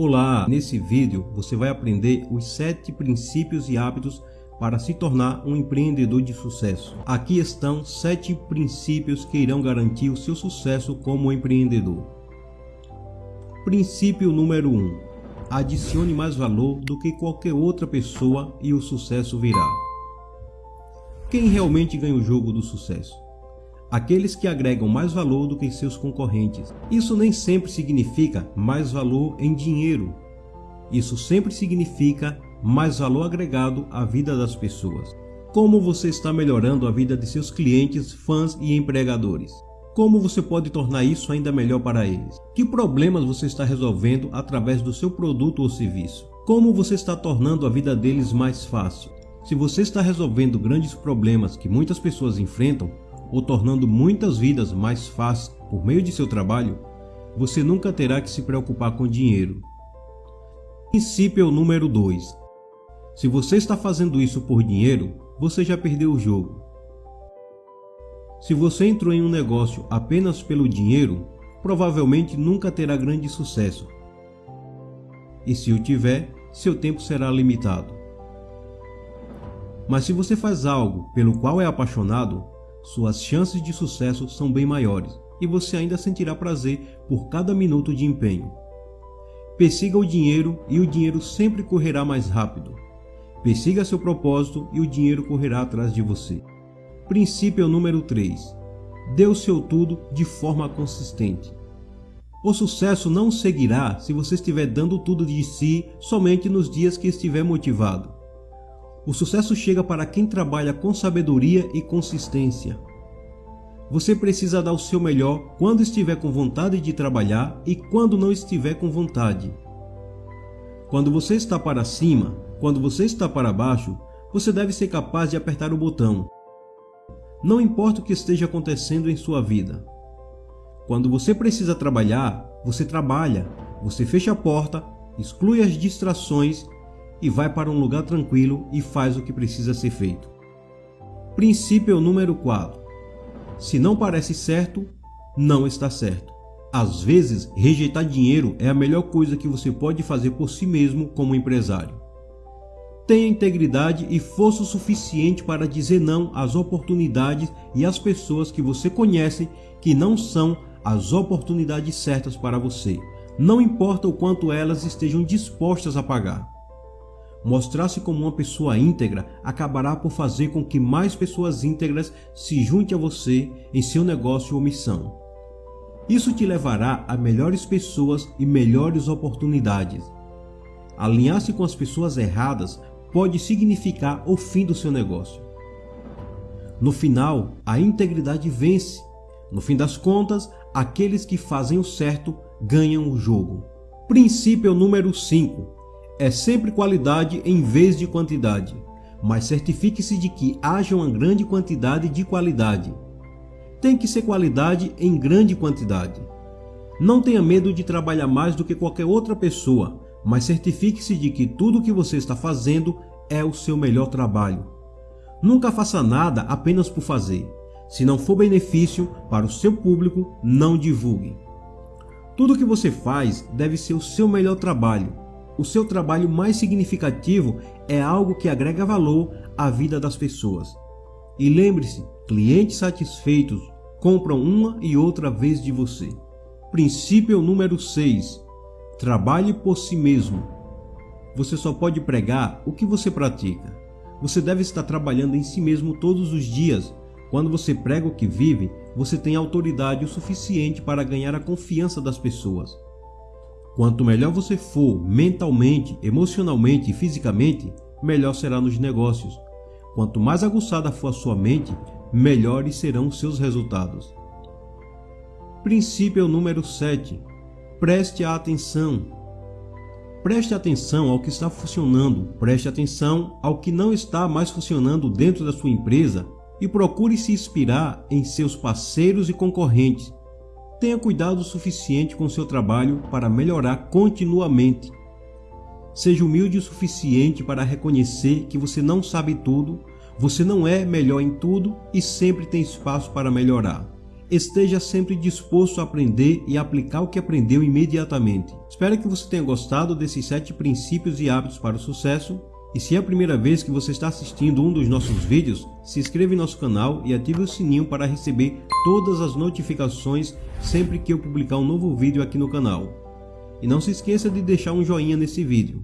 Olá! Nesse vídeo você vai aprender os 7 princípios e hábitos para se tornar um empreendedor de sucesso. Aqui estão 7 princípios que irão garantir o seu sucesso como empreendedor. Princípio número 1. Adicione mais valor do que qualquer outra pessoa e o sucesso virá. Quem realmente ganha o jogo do sucesso? Aqueles que agregam mais valor do que seus concorrentes. Isso nem sempre significa mais valor em dinheiro. Isso sempre significa mais valor agregado à vida das pessoas. Como você está melhorando a vida de seus clientes, fãs e empregadores? Como você pode tornar isso ainda melhor para eles? Que problemas você está resolvendo através do seu produto ou serviço? Como você está tornando a vida deles mais fácil? Se você está resolvendo grandes problemas que muitas pessoas enfrentam, ou tornando muitas vidas mais fáceis por meio de seu trabalho, você nunca terá que se preocupar com dinheiro. Princípio número 2. Se você está fazendo isso por dinheiro, você já perdeu o jogo. Se você entrou em um negócio apenas pelo dinheiro, provavelmente nunca terá grande sucesso. E se o tiver, seu tempo será limitado. Mas se você faz algo pelo qual é apaixonado, suas chances de sucesso são bem maiores e você ainda sentirá prazer por cada minuto de empenho. Persiga o dinheiro e o dinheiro sempre correrá mais rápido. Persiga seu propósito e o dinheiro correrá atrás de você. Princípio número 3. Dê o seu tudo de forma consistente. O sucesso não seguirá se você estiver dando tudo de si somente nos dias que estiver motivado. O sucesso chega para quem trabalha com sabedoria e consistência. Você precisa dar o seu melhor quando estiver com vontade de trabalhar e quando não estiver com vontade. Quando você está para cima, quando você está para baixo, você deve ser capaz de apertar o botão. Não importa o que esteja acontecendo em sua vida. Quando você precisa trabalhar, você trabalha, você fecha a porta, exclui as distrações e vai para um lugar tranquilo e faz o que precisa ser feito. Princípio número 4. Se não parece certo, não está certo. Às vezes, rejeitar dinheiro é a melhor coisa que você pode fazer por si mesmo como empresário. Tenha integridade e força suficiente para dizer não às oportunidades e às pessoas que você conhece que não são as oportunidades certas para você, não importa o quanto elas estejam dispostas a pagar. Mostrar-se como uma pessoa íntegra acabará por fazer com que mais pessoas íntegras se juntem a você em seu negócio ou missão. Isso te levará a melhores pessoas e melhores oportunidades. Alinhar-se com as pessoas erradas pode significar o fim do seu negócio. No final, a integridade vence. No fim das contas, aqueles que fazem o certo ganham o jogo. Princípio número 5 é sempre qualidade em vez de quantidade, mas certifique-se de que haja uma grande quantidade de qualidade. Tem que ser qualidade em grande quantidade. Não tenha medo de trabalhar mais do que qualquer outra pessoa, mas certifique-se de que tudo o que você está fazendo é o seu melhor trabalho. Nunca faça nada apenas por fazer. Se não for benefício para o seu público, não divulgue. Tudo o que você faz deve ser o seu melhor trabalho o seu trabalho mais significativo é algo que agrega valor à vida das pessoas. E lembre-se, clientes satisfeitos compram uma e outra vez de você. Princípio número 6. Trabalhe por si mesmo. Você só pode pregar o que você pratica. Você deve estar trabalhando em si mesmo todos os dias. Quando você prega o que vive, você tem autoridade o suficiente para ganhar a confiança das pessoas. Quanto melhor você for mentalmente, emocionalmente e fisicamente, melhor será nos negócios. Quanto mais aguçada for a sua mente, melhores serão os seus resultados. Princípio número 7. Preste atenção. Preste atenção ao que está funcionando, preste atenção ao que não está mais funcionando dentro da sua empresa e procure se inspirar em seus parceiros e concorrentes Tenha cuidado suficiente com seu trabalho para melhorar continuamente. Seja humilde o suficiente para reconhecer que você não sabe tudo, você não é melhor em tudo e sempre tem espaço para melhorar. esteja sempre disposto a aprender e aplicar o que aprendeu imediatamente. Espero que você tenha gostado desses 7 princípios e hábitos para o sucesso. E se é a primeira vez que você está assistindo um dos nossos vídeos, se inscreva em nosso canal e ative o sininho para receber todas as notificações sempre que eu publicar um novo vídeo aqui no canal. E não se esqueça de deixar um joinha nesse vídeo.